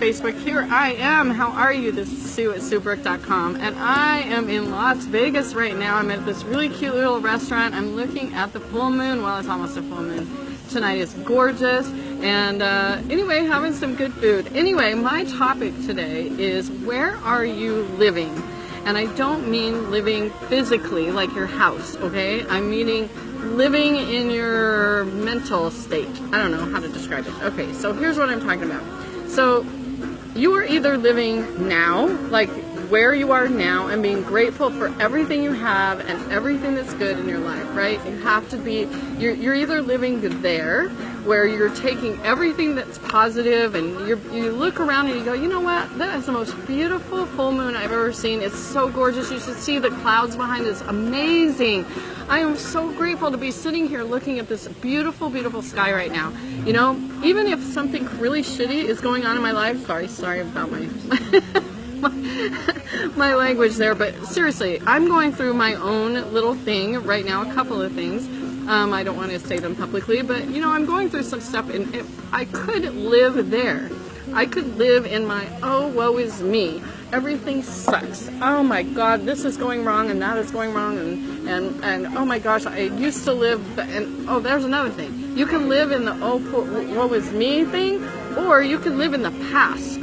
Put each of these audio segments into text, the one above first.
Facebook. Here I am. How are you? This is Sue at SueBrook.com and I am in Las Vegas right now. I'm at this really cute little restaurant. I'm looking at the full moon. Well, it's almost a full moon. Tonight is gorgeous and uh, anyway, having some good food. Anyway, my topic today is where are you living? And I don't mean living physically like your house, okay? I'm meaning living in your mental state. I don't know how to describe it. Okay, so here's what I'm talking about. So you are either living now, like where you are now and being grateful for everything you have and everything that's good in your life, right? You have to be, you're, you're either living there where you're taking everything that's positive and you you look around and you go, you know what, that is the most beautiful full moon I've ever seen. It's so gorgeous. You should see the clouds behind it. It's amazing. I am so grateful to be sitting here looking at this beautiful, beautiful sky right now. You know, even if something really shitty is going on in my life, sorry, sorry about my my language there, but seriously, I'm going through my own little thing right now, a couple of things. Um, I don't want to say them publicly, but you know, I'm going through some stuff and if I could live there. I could live in my, oh, woe is me. Everything sucks. Oh my God, this is going wrong and that is going wrong and, and, and oh my gosh, I used to live, and oh, there's another thing. You can live in the oh, woe is me thing, or you can live in the past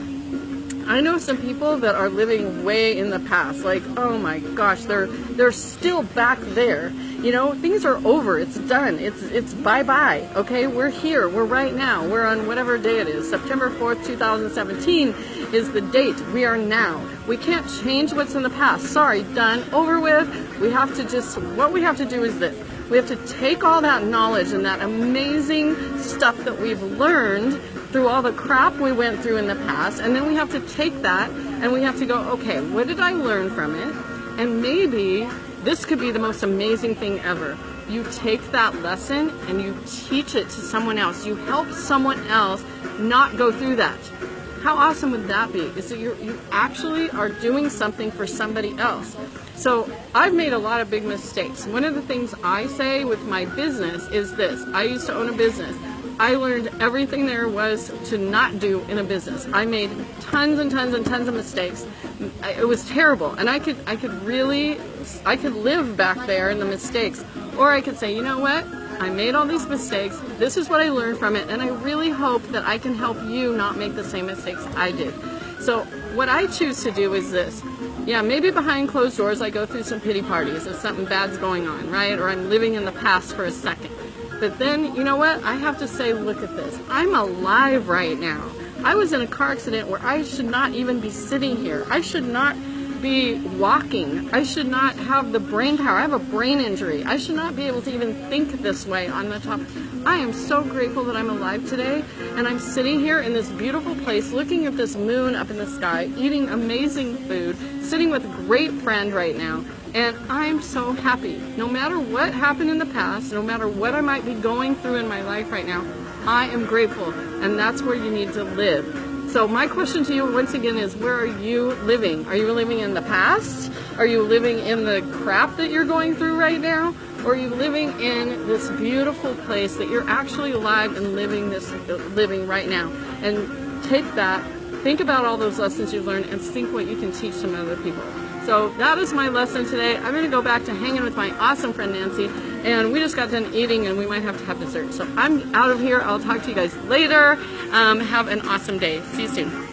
I know some people that are living way in the past, like, oh my gosh, they're they're still back there. You know, things are over. It's done. It's it's bye-bye. Okay? We're here. We're right now. We're on whatever day it is. September 4th, 2017 is the date. We are now. We can't change what's in the past. Sorry, done, over with. We have to just what we have to do is this. We have to take all that knowledge and that amazing stuff that we've learned through all the crap we went through in the past, and then we have to take that and we have to go, okay, what did I learn from it? And maybe this could be the most amazing thing ever. You take that lesson and you teach it to someone else. You help someone else not go through that. How awesome would that be? Is that you you actually are doing something for somebody else. So I've made a lot of big mistakes. One of the things I say with my business is this. I used to own a business. I learned everything there was to not do in a business. I made tons and tons and tons of mistakes. It was terrible, and I could I could really I could live back there in the mistakes, or I could say, you know what? I made all these mistakes. This is what I learned from it, and I really hope that I can help you not make the same mistakes I did. So what I choose to do is this. Yeah, maybe behind closed doors I go through some pity parties if something bad's going on, right? Or I'm living in the past for a second. But then, you know what? I have to say, look at this. I'm alive right now. I was in a car accident where I should not even be sitting here. I should not be walking. I should not have the brain power. I have a brain injury. I should not be able to even think this way on the top. I am so grateful that I'm alive today and I'm sitting here in this beautiful place looking at this moon up in the sky, eating amazing food, sitting with a great friend right now and I'm so happy. No matter what happened in the past, no matter what I might be going through in my life right now, I am grateful. And that's where you need to live. So my question to you once again is where are you living? Are you living in the past? Are you living in the crap that you're going through right now? Or are you living in this beautiful place that you're actually alive and living this living right now? And take that, think about all those lessons you've learned and think what you can teach some other people. So that is my lesson today. I'm going to go back to hanging with my awesome friend Nancy, and we just got done eating, and we might have to have dessert. So I'm out of here. I'll talk to you guys later. Um, have an awesome day. See you soon.